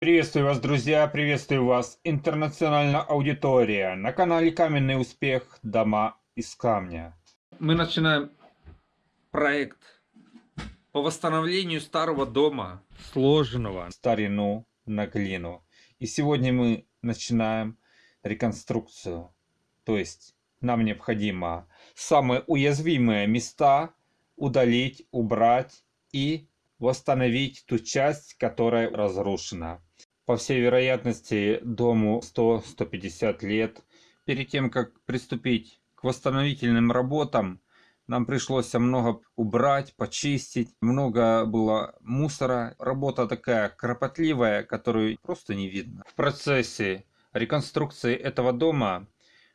Приветствую вас, друзья, приветствую вас, интернациональная аудитория, на канале Каменный Успех, дома из камня. Мы начинаем проект по восстановлению старого дома, сложенного. Старину на глину. И сегодня мы начинаем реконструкцию. То есть нам необходимо самые уязвимые места удалить, убрать и восстановить ту часть, которая разрушена. По всей вероятности, дому 100-150 лет. Перед тем, как приступить к восстановительным работам, нам пришлось много убрать, почистить. Много было мусора. Работа такая кропотливая, которую просто не видно. В процессе реконструкции этого дома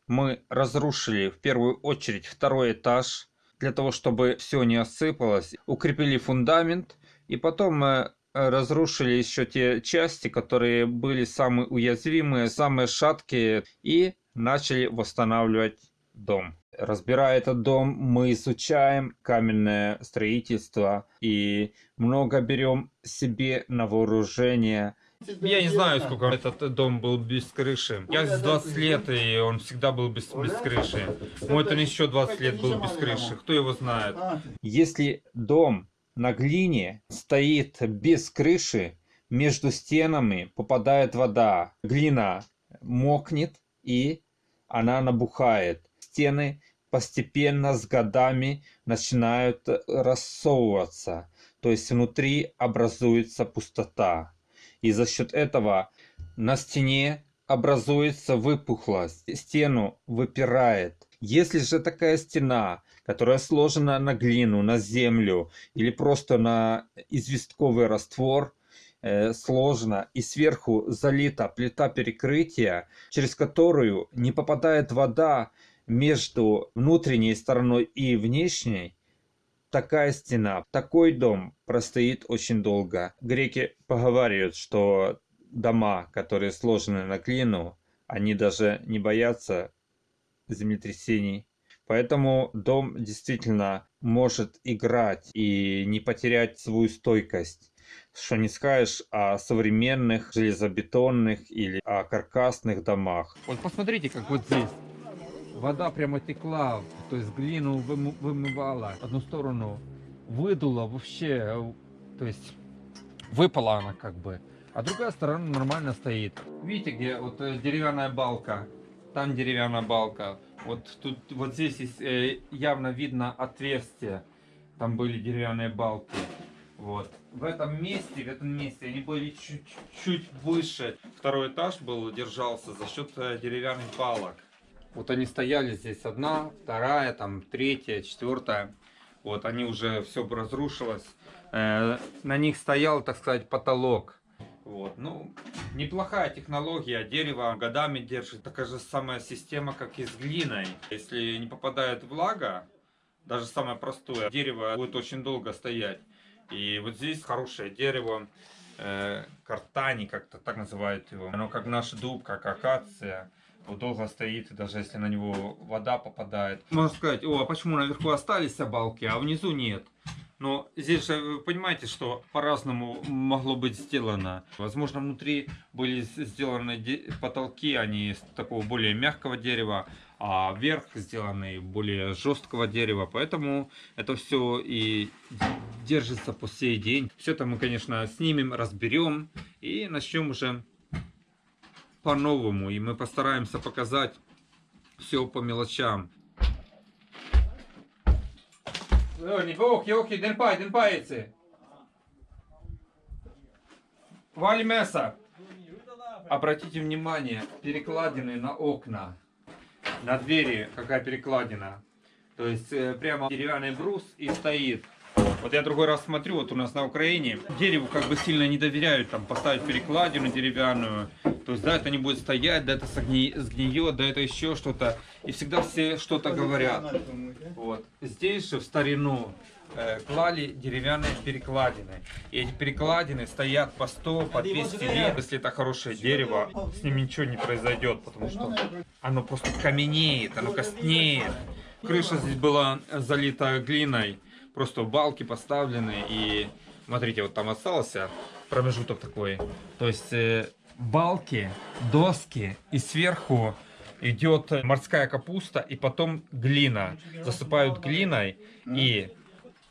мы разрушили в первую очередь второй этаж, для того, чтобы все не осыпалось. Укрепили фундамент и потом мы разрушили еще те части, которые были самые уязвимые, самые шаткие и начали восстанавливать дом. Разбирая этот дом, мы изучаем каменное строительство и много берем себе на вооружение. Я не знаю, сколько этот дом был без крыши. Я здесь 20 лет, и он всегда был без, без крыши. Мой он еще 20 лет был без крыши. Кто его знает? Если дом на глине стоит без крыши, между стенами попадает вода. Глина мокнет и она набухает. Стены постепенно с годами начинают рассовываться. То есть внутри образуется пустота. И за счет этого на стене образуется выпуклость. Стену выпирает. Если же такая стена которая сложена на глину, на землю или просто на известковый раствор, э, сложена и сверху залита плита перекрытия, через которую не попадает вода между внутренней стороной и внешней, такая стена, такой дом простоит очень долго. Греки поговаривают, что дома, которые сложены на глину, они даже не боятся землетрясений Поэтому дом действительно может играть и не потерять свою стойкость. Что не скажешь о современных железобетонных или о каркасных домах. Вот посмотрите, как вот здесь. Вода прямо текла, то есть глину вымывала одну сторону, выдула вообще, то есть выпала она как бы. А другая сторона нормально стоит. Видите, где вот э, деревянная балка, там деревянная балка. Вот тут, вот здесь есть, э, явно видно отверстие. Там были деревянные балки. Вот. В этом месте, в этом месте они были чуть-чуть выше. Второй этаж был, держался за счет э, деревянных балок. Вот они стояли здесь одна, вторая, там третья, четвертая. Вот они уже все разрушилось. Э, на них стоял, так сказать, потолок. Вот, ну, неплохая технология, дерево годами держит. Такая же самая система, как и с глиной. Если не попадает влага, даже самое простое, дерево будет очень долго стоять. И вот здесь хорошее дерево, э, картани, как-то так называют его. Оно как наш дуб, как акация. Вот долго стоит, даже если на него вода попадает. Можно сказать, о, а почему наверху остались балки, а внизу нет? Но здесь же вы понимаете, что по-разному могло быть сделано. Возможно, внутри были сделаны потолки, они из такого более мягкого дерева, а верх сделаны более жесткого дерева. Поэтому это все и держится по сей день. Все это мы, конечно, снимем, разберем и начнем уже по-новому. И мы постараемся показать все по мелочам. Окей, окей, окей, den пай, den паицы. Вали мясо. Обратите внимание, перекладины на окна. На двери какая перекладина. То есть э, прямо деревянный брус и стоит. Вот я другой раз смотрю, вот у нас на Украине дереву как бы сильно не доверяют, там поставить перекладину деревянную. То есть, да, это не будет стоять, да, это сгни... сгниет, да, это еще что-то. И всегда все что-то говорят. Вот. Здесь же в старину э, клали деревянные перекладины. И эти перекладины стоят по 100, по 200 лет. Если это хорошее дерево, с ним ничего не произойдет, потому что оно просто каменеет, оно костнеет. Крыша здесь была залита глиной, просто балки поставлены и Смотрите, вот там остался промежуток такой. То есть э, балки, доски и сверху идет морская капуста и потом глина. Засыпают глиной и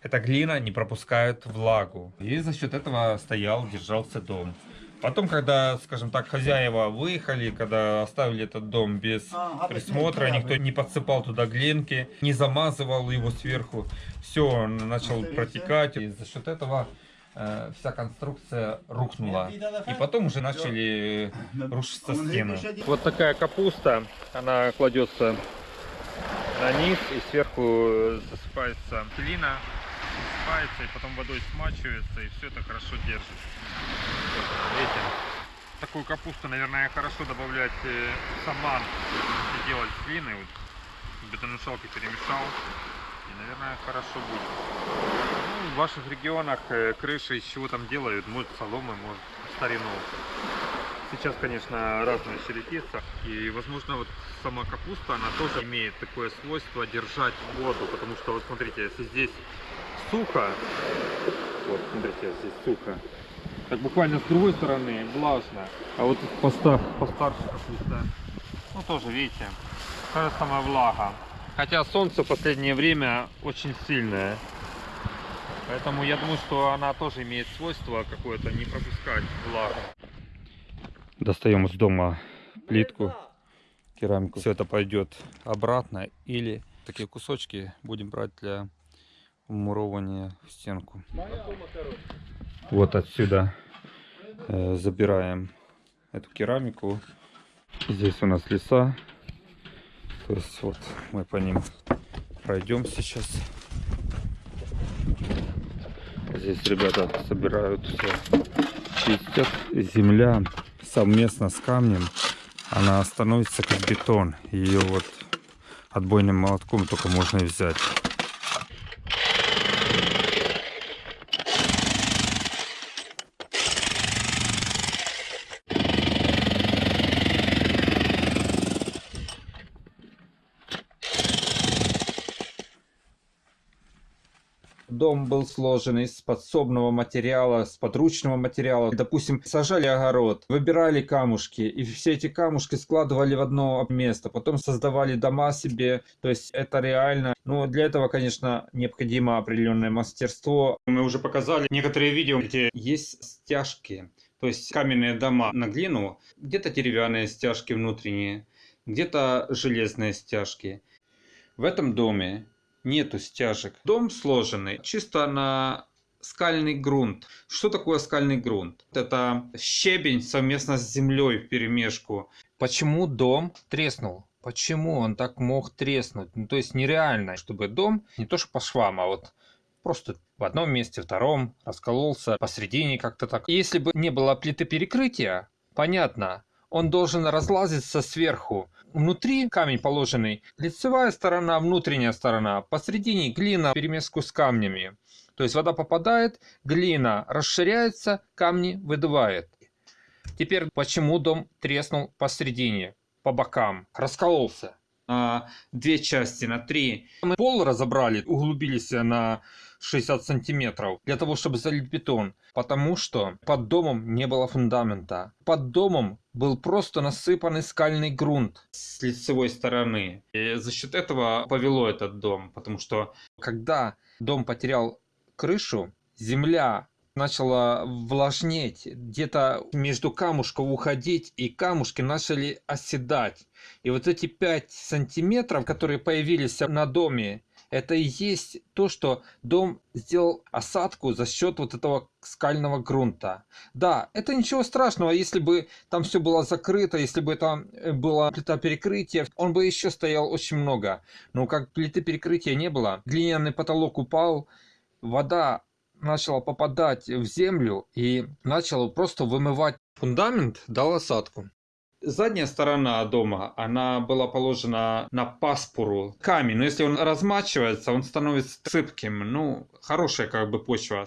эта глина не пропускает влагу. И за счет этого стоял, держался дом. Потом, когда, скажем так, хозяева выехали, когда оставили этот дом без присмотра, никто не подсыпал туда глинки, не замазывал его сверху, все, он начал протекать. И за счет этого э, вся конструкция рухнула. И потом уже начали рушиться стены. Вот такая капуста, она кладется на низ и сверху засыпается глина, засыпается и потом водой смачивается и все это хорошо держит. Видите? Такую капусту, наверное, хорошо добавлять э, саман, если делать с глиной. Вот, в перемешал. И, наверное, хорошо будет. Ну, в ваших регионах э, крыши из чего там делают? Может соломы, может старину. Сейчас, конечно, разная черепица. И, возможно, вот сама капуста, она тоже имеет такое свойство держать воду. Потому что, вот смотрите, если здесь сухо, вот, смотрите, здесь сухо, так буквально с другой стороны влажно. А вот постар, постарше капуста, ну тоже, видите, та же самая влага. Хотя солнце в последнее время очень сильное. Поэтому я думаю, что она тоже имеет свойство какое-то не пропускать влагу. Достаем из дома плитку, керамику. Все это пойдет обратно или такие кусочки будем брать для вмуровывания в стенку. Вот отсюда э, забираем эту керамику. Здесь у нас леса. То есть вот мы по ним пройдем сейчас. Здесь ребята собирают все, чистят. Земля совместно с камнем, она становится как бетон. Ее вот отбойным молотком только можно взять. Дом был сложен из подсобного материала, с подручного материала. Допустим, сажали огород, выбирали камушки, и все эти камушки складывали в одно место, потом создавали дома себе. То есть это реально. Но для этого, конечно, необходимо определенное мастерство. Мы уже показали некоторые видео, где есть стяжки. То есть каменные дома на глину, где-то деревянные стяжки внутренние, где-то железные стяжки. В этом доме нету стяжек. Дом сложенный чисто на скальный грунт. Что такое скальный грунт? Это щебень совместно с землей в перемешку. Почему дом треснул? Почему он так мог треснуть? Ну, то есть нереально, чтобы дом не то что по швам, а вот просто в одном месте, втором раскололся, посередине как-то так. Если бы не было плиты перекрытия, понятно, он должен разлазиться сверху. Внутри камень положенный, лицевая сторона, внутренняя сторона, посередине глина перемеску с камнями. То есть вода попадает, глина расширяется, камни выдувает. Теперь почему дом треснул посередине, по бокам, раскололся на две части, на три. Мы пол разобрали, углубились на 60 сантиметров для того, чтобы залить бетон. Потому что под домом не было фундамента. Под домом был просто насыпанный скальный грунт с лицевой стороны. И за счет этого повело этот дом. Потому что когда дом потерял крышу, земля начала влажнеть, где-то между камушков уходить, и камушки начали оседать. И вот эти 5 сантиметров, которые появились на доме, это и есть то, что дом сделал осадку за счет вот этого скального грунта. Да, это ничего страшного, если бы там все было закрыто, если бы там э, была плита перекрытия, он бы еще стоял очень много. Но как плиты перекрытия не было, глиняный потолок упал, вода начала попадать в землю и начала просто вымывать фундамент, дал осадку. Задняя сторона дома, она была положена на паспору камень, но если он размачивается, он становится сыпким, ну, хорошая как бы почва.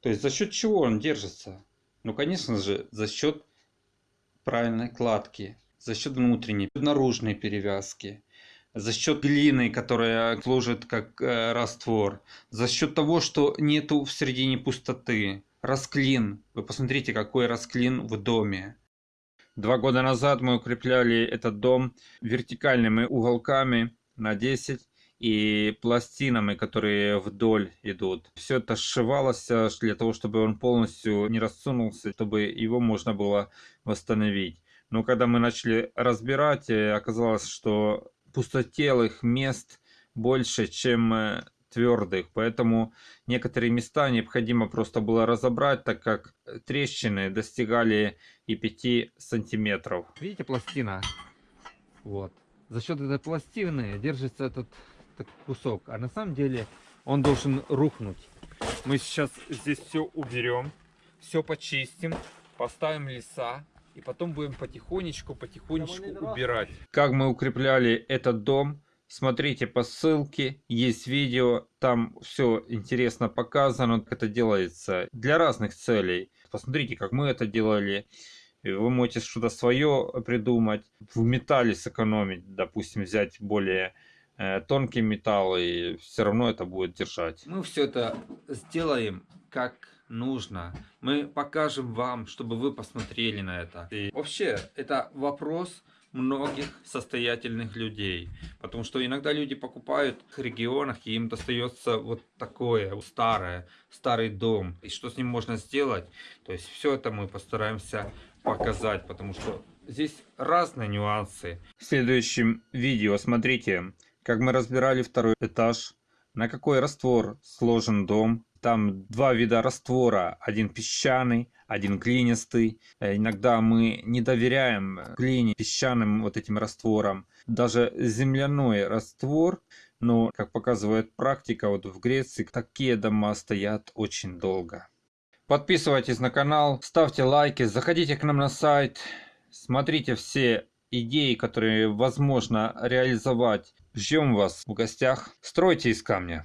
То есть за счет чего он держится? Ну, конечно же, за счет правильной кладки, за счет внутренней, наружной перевязки, за счет глины, которая служит как э, раствор, за счет того, что нету в середине пустоты. расклин. Вы посмотрите, какой расклин в доме. Два года назад мы укрепляли этот дом вертикальными уголками на 10 и пластинами, которые вдоль идут. Все это сшивалось для того, чтобы он полностью не рассунулся, чтобы его можно было восстановить. Но когда мы начали разбирать, э, оказалось, что пустотелых мест больше, чем э, твердых, поэтому некоторые места необходимо просто было разобрать, так как трещины достигали и 5 сантиметров. Видите пластина? Вот. За счет этой пластины держится этот, этот кусок, а на самом деле он должен рухнуть. Мы сейчас здесь все уберем, все почистим, поставим леса, и потом будем потихонечку, потихонечку убирать. Как мы укрепляли этот дом, смотрите по ссылке, есть видео, там все интересно показано, как это делается для разных целей. Посмотрите, как мы это делали. Вы можете что-то свое придумать, в металле сэкономить, допустим, взять более э, тонкий металл, и все равно это будет держать. Мы все это сделаем как нужно. Мы покажем вам, чтобы вы посмотрели на это. И вообще, это вопрос многих состоятельных людей. Потому что иногда люди покупают в регионах, и им достается вот такое старое, старый дом. И что с ним можно сделать? То есть все это мы постараемся показать, потому что здесь разные нюансы. В следующем видео смотрите, как мы разбирали второй этаж, на какой раствор сложен дом. Там два вида раствора, один песчаный, один глинистый. Э, иногда мы не доверяем глине, песчаным вот этим растворам. Даже земляной раствор, но, как показывает практика, вот в Греции такие дома стоят очень долго. Подписывайтесь на канал, ставьте лайки, заходите к нам на сайт, смотрите все идеи, которые возможно реализовать. Ждем вас в гостях. Стройте из камня.